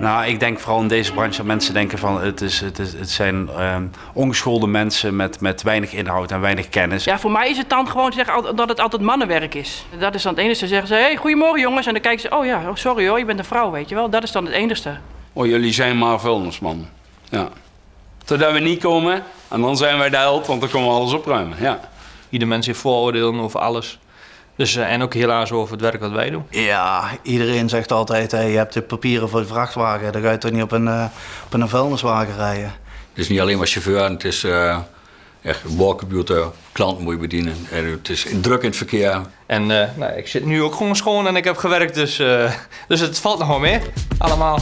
Nou, ik denk vooral in deze branche dat mensen denken van het, is, het, is, het zijn ehm, ongeschoolde mensen met, met weinig inhoud en weinig kennis. Ja, voor mij is het dan gewoon zeggen dat het altijd mannenwerk is. Dat is dan het enige. zeggen ze, hey, goedemorgen jongens. En dan kijken ze, oh ja, oh, sorry hoor, je bent een vrouw, weet je wel. Dat is dan het enigste. Oh, jullie zijn maar vuilnisman. Ja. Totdat we niet komen en dan zijn wij de held, want dan komen we alles opruimen. Ja. Ieder mens heeft vooroordelen over alles. Dus, eh, en ook helaas over het werk wat wij doen. Ja, iedereen zegt altijd, hey, je hebt de papieren voor de vrachtwagen. Dan ga je toch niet op een, eh, op een vuilniswagen rijden. Het is niet alleen maar chauffeur, het is eh echt walkcomputer, klanten moet je bedienen. En het is druk in het verkeer. En eh, nou, ik zit nu ook gewoon schoon en ik heb gewerkt, dus, eh, dus het valt nog wel mee. Allemaal.